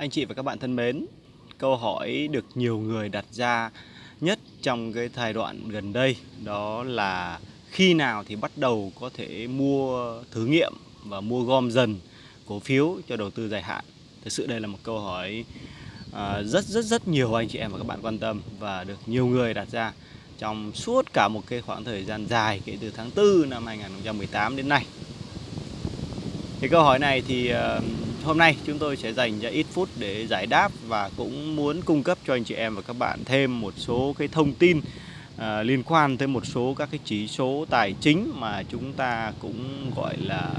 Anh chị và các bạn thân mến, câu hỏi được nhiều người đặt ra nhất trong cái thời đoạn gần đây đó là khi nào thì bắt đầu có thể mua thử nghiệm và mua gom dần cổ phiếu cho đầu tư dài hạn. Thực sự đây là một câu hỏi à, rất rất rất nhiều anh chị em và các bạn quan tâm và được nhiều người đặt ra trong suốt cả một cái khoảng thời gian dài kể từ tháng 4 năm 2018 đến nay. Thì câu hỏi này thì uh, hôm nay chúng tôi sẽ dành ra ít phút để giải đáp và cũng muốn cung cấp cho anh chị em và các bạn thêm một số cái thông tin à, liên quan tới một số các cái chỉ số tài chính mà chúng ta cũng gọi là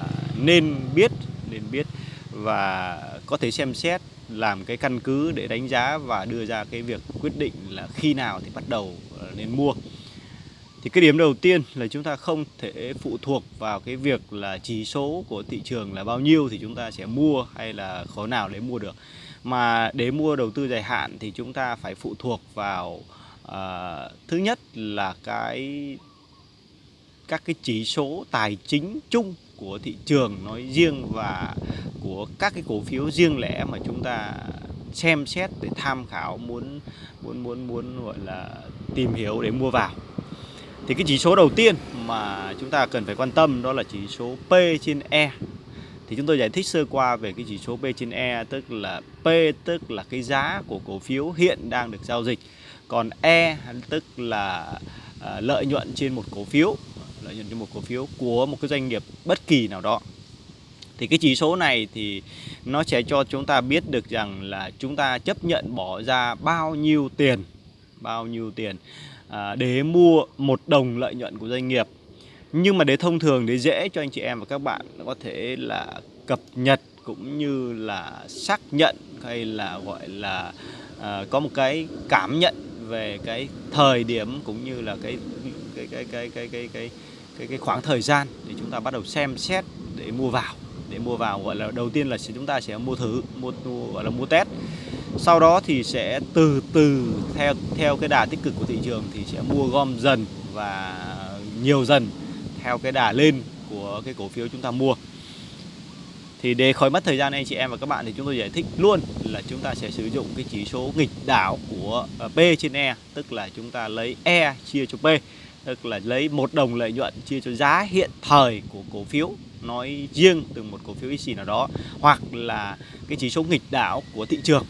nên biết nên biết và có thể xem xét làm cái căn cứ để đánh giá và đưa ra cái việc quyết định là khi nào thì bắt đầu à, nên mua thì cái điểm đầu tiên là chúng ta không thể phụ thuộc vào cái việc là chỉ số của thị trường là bao nhiêu thì chúng ta sẽ mua hay là khó nào để mua được. Mà để mua đầu tư dài hạn thì chúng ta phải phụ thuộc vào uh, thứ nhất là cái các cái chỉ số tài chính chung của thị trường nói riêng và của các cái cổ phiếu riêng lẻ mà chúng ta xem xét để tham khảo muốn muốn muốn muốn gọi là tìm hiểu để mua vào thì cái chỉ số đầu tiên mà chúng ta cần phải quan tâm đó là chỉ số P trên E. Thì chúng tôi giải thích sơ qua về cái chỉ số P trên E tức là P tức là cái giá của cổ phiếu hiện đang được giao dịch. Còn E tức là à, lợi nhuận trên một cổ phiếu, lợi nhuận trên một cổ phiếu của một cái doanh nghiệp bất kỳ nào đó. Thì cái chỉ số này thì nó sẽ cho chúng ta biết được rằng là chúng ta chấp nhận bỏ ra bao nhiêu tiền, bao nhiêu tiền À, để mua một đồng lợi nhuận của doanh nghiệp. Nhưng mà để thông thường để dễ cho anh chị em và các bạn có thể là cập nhật cũng như là xác nhận hay là gọi là à, có một cái cảm nhận về cái thời điểm cũng như là cái cái cái cái cái cái cái cái, cái khoảng thời gian để chúng ta bắt đầu xem xét để mua vào. Để mua vào gọi là đầu tiên là chúng ta sẽ mua thử mua, mua gọi là mua test sau đó thì sẽ từ từ theo theo cái đà tích cực của thị trường thì sẽ mua gom dần và nhiều dần theo cái đà lên của cái cổ phiếu chúng ta mua. Thì để khỏi mất thời gian anh chị em và các bạn thì chúng tôi giải thích luôn là chúng ta sẽ sử dụng cái chỉ số nghịch đảo của ờ, P trên E tức là chúng ta lấy E chia cho P, tức là lấy một đồng lợi nhuận chia cho giá hiện thời của cổ phiếu, nói riêng từ một cổ phiếu IC nào đó, hoặc là cái chỉ số nghịch đảo của thị trường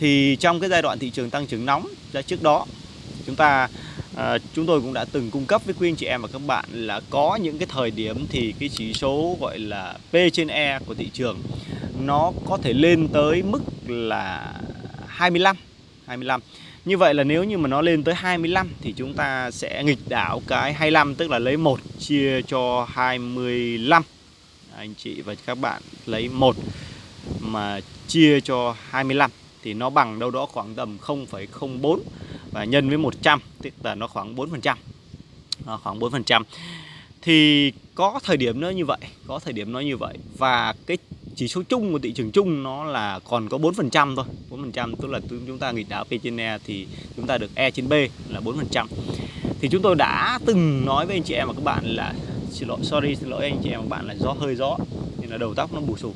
thì trong cái giai đoạn thị trường tăng trưởng nóng ra trước đó chúng ta à, chúng tôi cũng đã từng cung cấp với quý anh chị em và các bạn là có những cái thời điểm thì cái chỉ số gọi là P trên E của thị trường nó có thể lên tới mức là 25 25 như vậy là nếu như mà nó lên tới 25 thì chúng ta sẽ nghịch đảo cái 25 tức là lấy 1 chia cho 25 anh chị và các bạn lấy 1 mà chia cho 25 thì nó bằng đâu đó khoảng tầm 0,04 và nhân với 100 tức là nó khoảng 4%. Nó khoảng 4%. Thì có thời điểm nó như vậy, có thời điểm nó như vậy và cái chỉ số chung của thị trường chung nó là còn có 4% thôi 4% tức là chúng ta nghịch đảo P trên E thì chúng ta được E trên B là 4% thì chúng tôi đã từng nói với anh chị em và các bạn là xin lỗi sorry xin lỗi anh chị em và các bạn là gió hơi gió là đầu tóc nó bù xù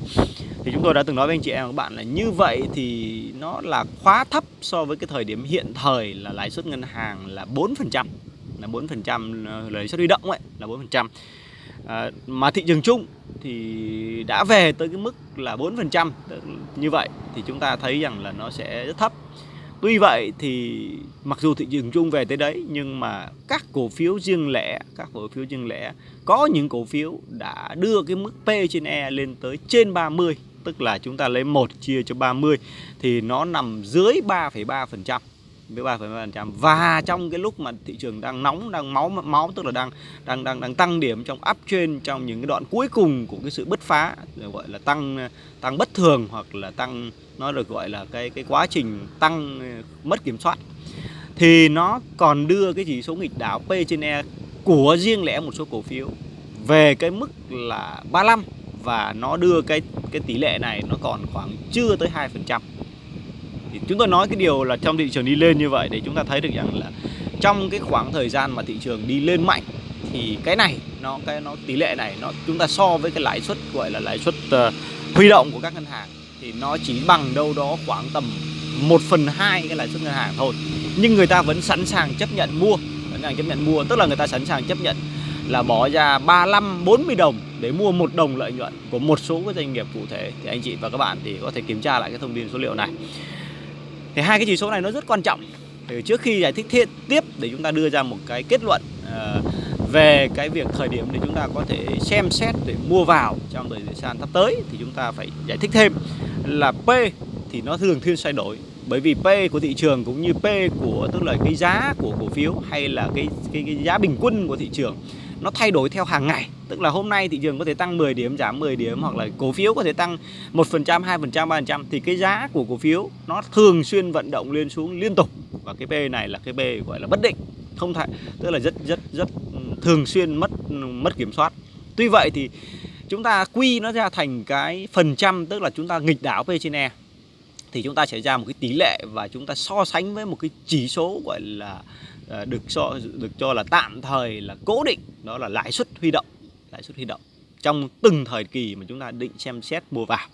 thì chúng tôi đã từng nói với anh chị em các bạn là như vậy thì nó là quá thấp so với cái thời điểm hiện thời là lãi suất ngân hàng là 4% là 4% ờ, lãi suất huy động ấy là 4% à, ờ, mà thị trường chung thì đã về tới cái mức là 4% như vậy. Thì chúng ta thấy rằng là nó sẽ rất thấp. Tuy vậy thì mặc dù thị trường chung về tới đấy nhưng mà các cổ phiếu riêng lẻ, các cổ phiếu riêng lẻ có những cổ phiếu đã đưa cái mức P trên E lên tới trên 30, tức là chúng ta lấy 1 chia cho 30 thì nó nằm dưới 3,3% với 3,3% và trong cái lúc mà thị trường đang nóng đang máu máu tức là đang đang đang đang tăng điểm trong uptrend trong những cái đoạn cuối cùng của cái sự bứt phá gọi là tăng tăng bất thường hoặc là tăng nó được gọi là cái cái quá trình tăng mất kiểm soát thì nó còn đưa cái chỉ số nghịch đảo P trên E của riêng lẻ một số cổ phiếu về cái mức là 35 và nó đưa cái cái tỷ lệ này nó còn khoảng chưa tới 2% thì chúng tôi nói cái điều là trong thị trường đi lên như vậy để chúng ta thấy được rằng là trong cái khoảng thời gian mà thị trường đi lên mạnh thì cái này nó cái nó tỷ lệ này nó chúng ta so với cái lãi suất gọi là lãi suất uh, huy động của các ngân hàng thì nó chỉ bằng đâu đó khoảng tầm 1 phần 2 cái lãi suất ngân hàng thôi. Nhưng người ta vẫn sẵn sàng chấp nhận mua sẵn sàng chấp nhận mua tức là người ta sẵn sàng chấp nhận là bỏ ra 35 40 đồng để mua một đồng lợi nhuận của một số cái doanh nghiệp cụ thể. Thì anh chị và các bạn thì có thể kiểm tra lại cái thông tin số liệu này thì hai cái chỉ số này nó rất quan trọng. Để trước khi giải thích thiết tiếp để chúng ta đưa ra một cái kết luận uh, về cái việc thời điểm để chúng ta có thể xem xét để mua vào trong thời gian sắp tới thì chúng ta phải giải thích thêm là P thì nó thường xuyên thay đổi. Bởi vì P của thị trường cũng như P của tức là cái giá của cổ phiếu hay là cái cái, cái giá bình quân của thị trường nó thay đổi theo hàng ngày. Tức là hôm nay thị trường có thể tăng 10 điểm, giảm 10 điểm, hoặc là cổ phiếu có thể tăng 1% 2% 3% thì cái giá của cổ phiếu nó thường xuyên vận động lên xuống liên tục. Và cái P này là cái P gọi là bất định, không thể tức là rất rất rất ừ, thường xuyên mất mất kiểm soát. Tuy vậy thì chúng ta quy nó ra thành cái phần trăm, tức là chúng ta nghịch đảo P trên E thì chúng ta sẽ ra một cái tỷ lệ và chúng ta so sánh với một cái chỉ số gọi là Ờ, được cho được cho là tạm thời là cố định đó là lãi suất huy động lãi suất huy động trong từng thời kỳ mà chúng ta định xem xét mua vào.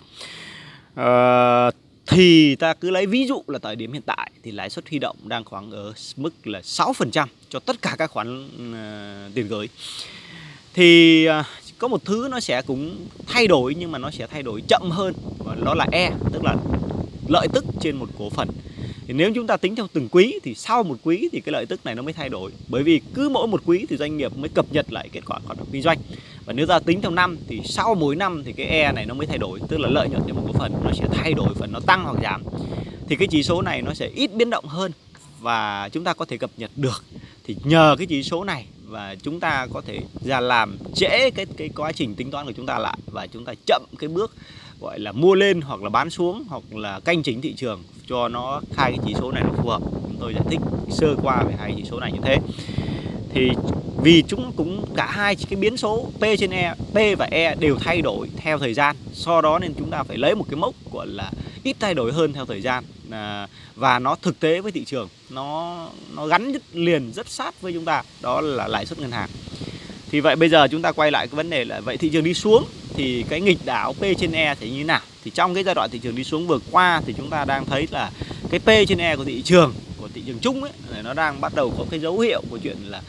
À, thì ta cứ lấy ví dụ là thời điểm hiện tại thì lãi suất huy động đang khoảng ở mức là 6% cho tất cả các khoản uh, tiền gửi. Thì uh, có một thứ nó sẽ cũng thay đổi nhưng mà nó sẽ thay đổi chậm hơn và đó là E tức là lợi tức trên một cổ phần thì nếu chúng ta tính theo từng quý thì sau một quý thì cái lợi tức này nó mới thay đổi. Bởi vì cứ mỗi một quý thì doanh nghiệp mới cập nhật lại kết quả hoạt động kinh doanh. Và nếu ta tính theo năm thì sau mỗi năm thì cái E này nó mới thay đổi, tức là lợi nhuận trên một cổ phần nó sẽ thay đổi phần nó tăng hoặc giảm. Thì cái chỉ số này nó sẽ ít biến động hơn và chúng ta có thể cập nhật được. Thì nhờ cái chỉ số này và chúng ta có thể ra làm trễ cái cái quá trình tính toán của chúng ta lại và chúng ta chậm cái bước gọi là mua lên hoặc là bán xuống hoặc là canh chính thị trường cho nó hai cái chỉ số này nó phù hợp. Chúng tôi giải thích sơ qua về hai chỉ số này như thế. Thì vì chúng cũng cả hai cái biến số P trên E, P và E đều thay đổi theo thời gian do đó nên chúng ta phải lấy một cái mốc gọi là ít thay đổi hơn theo thời gian à, và nó thực tế với thị trường. Nó nó gắn liền rất sát với chúng ta đó là lãi suất ngân hàng. Thì vậy bây giờ chúng ta quay lại cái vấn đề là vậy thị trường đi xuống thì cái nghịch đảo P trên E thì như thế nào? Thì trong cái giai đoạn thị trường đi xuống vừa qua thì chúng ta đang thấy là cái P trên E của thị trường của thị trường chung ấy nó đang bắt đầu có cái dấu hiệu của chuyện là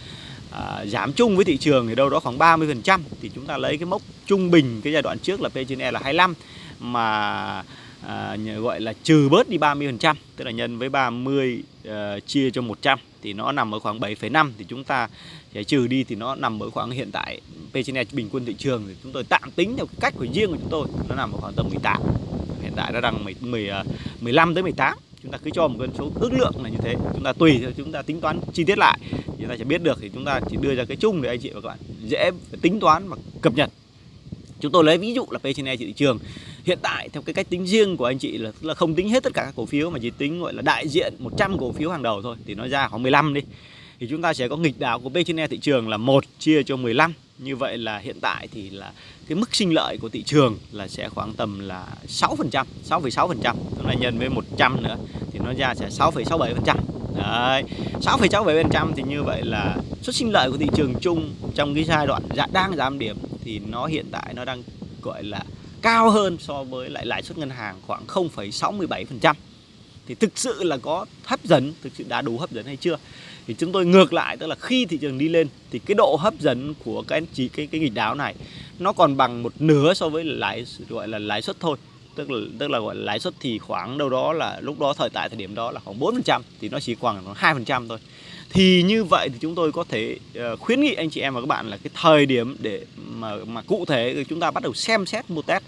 à, giảm chung với thị trường thì đâu đó khoảng 30% thì chúng ta lấy cái mốc trung bình cái giai đoạn trước là P trên E là 25 mà à, gọi là trừ bớt đi 30% tức là nhân với 30 uh, ờ, chia cho 100 thì nó nằm ở khoảng 7,5 thì chúng ta sẽ trừ đi thì nó nằm ở khoảng hiện tại P/E bình quân thị trường thì chúng tôi tạm tính theo cách của riêng của chúng tôi nó nằm ở khoảng tầm 18 hiện tại nó đang 10, 10 15 tới 18 chúng ta cứ cho một con số ước lượng là như thế chúng ta tùy theo chúng ta tính toán chi tiết lại. Chúng ta sẽ biết được thì chúng ta chỉ đưa ra cái chung để anh chị và các bạn dễ tính toán và cập nhật. Chúng tôi lấy ví dụ là P/E thị trường hiện tại theo cái cách tính riêng của anh chị là, là không tính hết tất cả các cổ phiếu mà chỉ tính gọi là đại diện 100 cổ phiếu hàng đầu thôi thì nó ra khoảng 15 đi thì chúng ta sẽ có nghịch đảo của P trên E thị trường là 1 chia cho 15 như vậy là hiện tại thì là cái mức sinh lợi của thị trường là sẽ khoảng tầm là 6%, 6,6%. Tức là nhân với 100 nữa thì nó ra sẽ 6,67%. Đấy, 6,67% thì như vậy là suất sinh lợi của thị trường chung trong cái giai đoạn dạ, đang giảm điểm thì nó hiện tại nó đang gọi là cao hơn so với lại lãi suất ngân hàng khoảng 0,67% thì thực sự là có hấp dẫn, thực sự đã đủ hấp dẫn hay chưa? Thì chúng tôi ngược lại tức là khi thị trường đi lên thì cái độ hấp dẫn của cái chỉ cái cái nghịch đáo này nó còn bằng một nửa so với lãi gọi là lãi suất thôi. Tức là tức là gọi là lãi suất thì khoảng đâu đó là lúc đó thời tại thời điểm đó là khoảng 4% thì nó chỉ khoảng 2% thôi thì như vậy thì chúng tôi có thể uh, khuyến nghị anh chị em và các bạn là cái thời điểm để mà mà cụ thể chúng ta bắt đầu xem xét mua test.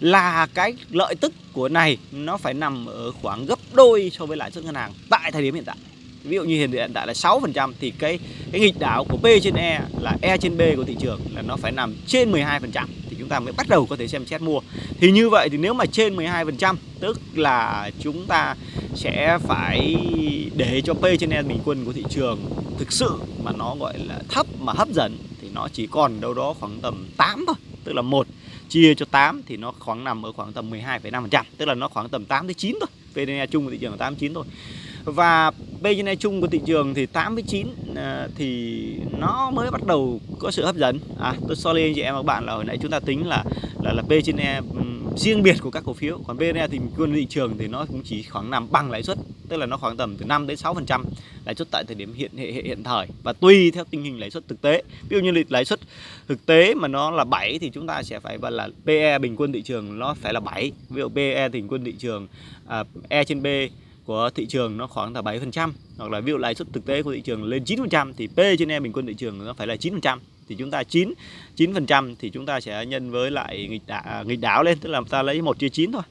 Là cái lợi tức của này nó phải nằm ở khoảng gấp đôi so với lãi suất ngân hàng tại thời điểm hiện tại. Ví dụ như hiện tại là 6% thì cái cái nghịch đảo của P trên E là E trên B của thị trường là nó phải nằm trên 12% thì ta mới bắt đầu có thể xem xét mua. Thì như vậy thì nếu mà trên 12% tức là chúng ta sẽ phải để cho P trên E bình quân của thị trường thực sự mà nó gọi là thấp mà hấp dẫn thì nó chỉ còn đâu đó khoảng tầm 8 thôi tức là một chia cho 8 thì nó khoảng nằm ở khoảng tầm 12,5% tức là nó khoảng tầm 8 tới 9 thôi. PDE chung của thị trường là 8 9 thôi và PDE chung của thị trường thì 8 với 9 à, thì nó mới bắt đầu có sự hấp dẫn. À tôi sorry anh chị em và các bạn là hồi nãy chúng ta tính là là là P trên E riêng biệt của các cổ phiếu. Còn VN e thì quân thị trường thì nó cũng chỉ khoảng nằm bằng lãi suất tức là nó khoảng tầm từ 5 đến 6 phần trăm lãi suất tại thời điểm hiện hiện, hiện thời. Và tùy theo tình hình lãi suất thực tế. Ví dụ như lãi suất thực tế mà nó là 7 thì chúng ta sẽ phải gọi là PE bình quân thị trường nó phải là 7 ví dụ PE bình quân thị trường à, E trên B của thị trường nó khoảng là 7% hoặc là ví dụ lãi suất thực tế của thị trường lên 9% thì P trên E bình quân thị trường nó phải là 9% thì chúng ta 9 9% thì chúng ta sẽ nhân với lại nghịch đảo, à, nghịch đảo lên tức là ta lấy 1 chia 9 thôi.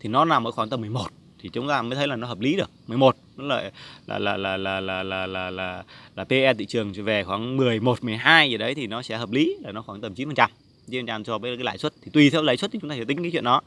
Thì nó nằm ở khoảng tầm 11 thì chúng ta mới thấy là nó hợp lý được. 11 nó là là là là là là là là là, là PE thị trường về khoảng 11 12 gì đấy thì nó sẽ hợp lý là nó khoảng tầm 9%. 9% so với cái lãi suất thì tùy theo lãi suất thì chúng ta sẽ tính cái chuyện đó.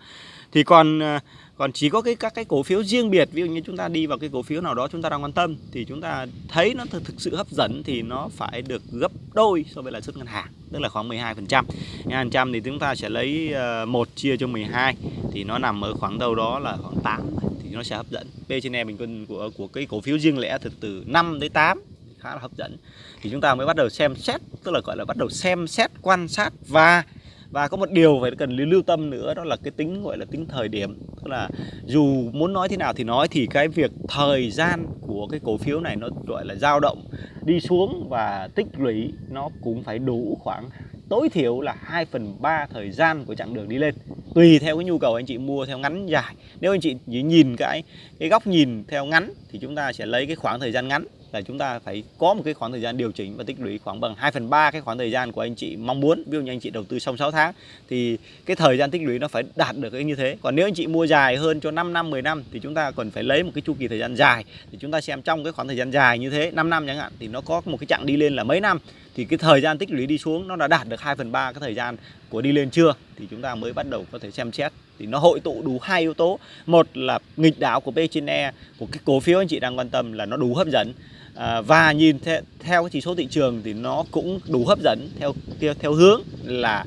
Thì còn ờ, còn chỉ có cái các cái cổ phiếu riêng biệt ví dụ như chúng ta đi vào cái cổ phiếu nào đó chúng ta đang quan tâm thì chúng ta thấy nó thực, thực sự hấp dẫn thì nó phải được gấp đôi so với lãi suất ngân hàng tức là khoảng 12 phần trăm. phần trăm thì chúng ta sẽ lấy ờ, một chia cho 12 thì nó nằm ở khoảng đâu đó là khoảng 8 thì nó sẽ hấp dẫn. P trên E bình quân của của cái cổ phiếu riêng lẻ thực từ 5 đến 8 khá là hấp dẫn. Thì chúng ta mới bắt đầu xem xét, tức là, gọi là, bắt đầu xem xét, quan sát và và có một điều phải cần lưu tâm nữa, đó là cái tính, gọi là, tính thời điểm. Tức là dù muốn nói thế nào thì nói, thì cái việc thời gian của cái cổ phiếu này nó, gọi là, dao động, đi xuống và tích lũy, nó cũng phải đủ khoảng tối thiểu là 2 phần 3 thời gian của chặng đường đi lên. Tùy theo cái nhu cầu anh chị mua theo ngắn dài. Nếu anh chị chỉ nhìn cái cái góc nhìn theo ngắn, thì chúng ta sẽ lấy cái khoảng thời gian ngắn là chúng ta phải có một cái khoảng thời gian điều chỉnh và tích lũy khoảng bằng 2 phần 3 cái khoảng thời gian của anh chị mong muốn. Ví dụ như anh chị đầu tư xong 6 tháng, thì cái thời gian tích lũy nó phải đạt được cái như thế. Còn nếu anh chị mua dài hơn cho 5 năm 10 năm, thì chúng ta còn phải lấy một cái chu kỳ thời gian dài. Thì chúng ta xem trong cái khoảng thời gian dài như thế 5 năm chẳng hạn, thì nó có một cái chặng đi lên là mấy năm. Thì cái thời gian tích lũy đi xuống nó đã đạt được 2 phần 3 cái thời gian của đi lên chưa, thì chúng ta mới bắt đầu có thể xem xét thì nó hội tụ đủ hai yếu tố. Một là nghịch đảo của P trên E của cái cổ phiếu anh chị đang quan tâm là nó đủ hấp dẫn. À, và nhìn theo, theo cái chỉ số thị trường thì nó cũng đủ hấp dẫn theo theo, theo hướng là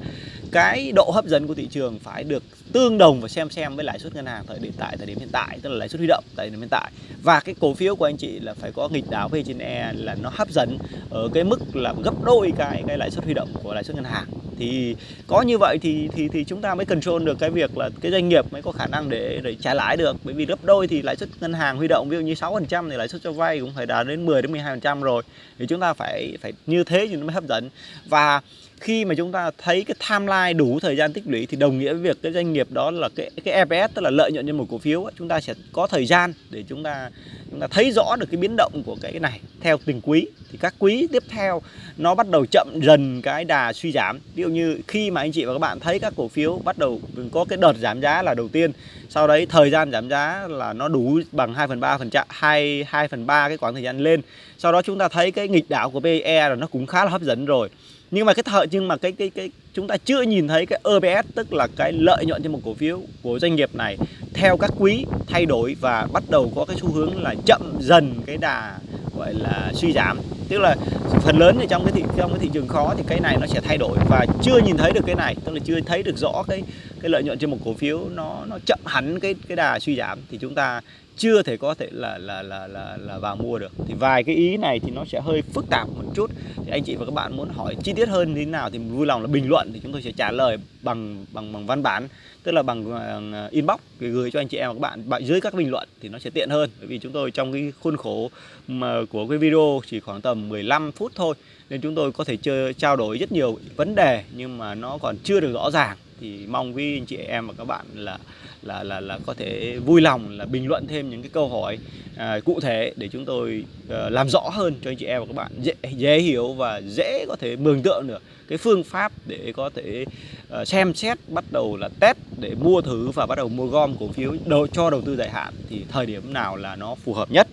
cái độ hấp dẫn của thị trường phải được tương đồng và xem xem với lãi suất ngân hàng thời điểm tại thời điểm hiện tại tức là lãi suất huy động tại thời điểm hiện tại. Và cái cổ phiếu của anh chị là phải có nghịch đảo P trên E là nó hấp dẫn ở cái mức là gấp đôi cái cái lãi suất huy động của lãi suất ngân hàng thì có như vậy thì thì thì chúng ta mới control được cái việc là cái doanh nghiệp mới có khả năng để để trả lãi được. Bởi vì gấp đôi thì lãi suất ngân hàng huy động, ví dụ như 6% thì lãi suất cho vay cũng phải đạt đến 10 đến 12% rồi. Thì chúng ta phải phải như thế thì nó mới hấp dẫn. Và khi mà chúng ta thấy cái timeline đủ thời gian tích lũy thì đồng nghĩa với việc cái doanh nghiệp đó là cái cái EPS tức là lợi nhuận trên một cổ phiếu chúng ta sẽ có thời gian để chúng ta chúng ta thấy rõ được cái biến động của cái này. Theo từng quý, thì các quý tiếp theo nó bắt đầu chậm dần cái đà suy giảm. Ví dụ như khi mà anh chị và các bạn thấy các cổ phiếu bắt đầu có cái đợt giảm giá là đầu tiên, sau đấy thời gian giảm giá là nó đủ bằng 2 phần 3 phần trăm 2 2 phần 3 cái khoảng thời gian lên. Sau đó chúng ta thấy cái nghịch đảo của PE là nó cũng khá là hấp dẫn rồi. Nhưng mà cái thời nhưng mà cái cái cái, chúng ta chưa nhìn thấy cái EPS tức là cái lợi nhuận trên một cổ phiếu của doanh nghiệp này theo các quý thay đổi và bắt đầu có cái xu hướng là chậm dần cái đà, gọi là, suy giảm. Tức là phần lớn ở trong cái thị, trong cái thị trường khó thì cái này nó sẽ thay đổi. Và chưa nhìn thấy được cái này, tức là chưa thấy được rõ cái cái lợi nhuận trên một cổ phiếu nó nó chậm hẳn cái cái đà suy giảm, thì chúng ta chưa thể có thể là là là là là vào mua được. Thì vài cái ý này thì nó sẽ hơi phức tạp một chút. Thì anh chị và các bạn muốn hỏi chi tiết hơn như thế nào thì vui lòng là bình luận thì chúng tôi sẽ trả lời bằng bằng bằng văn bản tức là bằng uh, inbox. Gửi cho anh chị em và các bạn bạn dưới các bình luận thì nó sẽ tiện hơn. Bởi vì chúng tôi trong cái khuôn khổ mà của cái video chỉ khoảng tầm 15 phút thôi nên chúng tôi có thể chơi trao đổi rất nhiều vấn đề nhưng mà nó còn chưa được rõ ràng thì mong quý anh chị em và các bạn là là là là có thể vui lòng là bình luận thêm những cái câu hỏi à, cụ thể để chúng tôi à, làm rõ hơn cho anh chị em và các bạn dễ dễ hiểu và dễ có thể mường tượng được cái phương pháp để có thể à, xem xét bắt đầu là test để mua thử và bắt đầu mua gom cổ phiếu đầu, cho đầu tư dài hạn thì thời điểm nào là nó phù hợp nhất.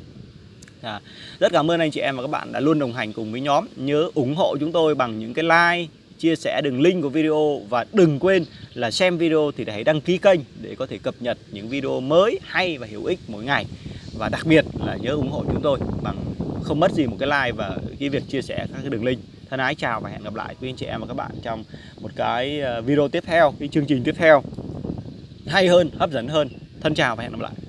À, rất cảm ơn anh chị em và các bạn đã luôn đồng hành cùng với nhóm. Nhớ ủng hộ chúng tôi bằng những cái like chia sẻ đường link của video và đừng quên là xem video thì hãy đăng ký kênh để có thể cập nhật những video mới, hay và hữu ích mỗi ngày. Và đặc biệt là nhớ ủng hộ chúng tôi bằng không mất gì một cái like và cái việc chia sẻ các cái đường link. Thân ái chào và hẹn gặp lại quý anh chị em và các bạn trong một cái ờ, video tiếp theo, cái chương trình tiếp theo. Hay hơn, hấp dẫn hơn. Thân chào và hẹn gặp lại.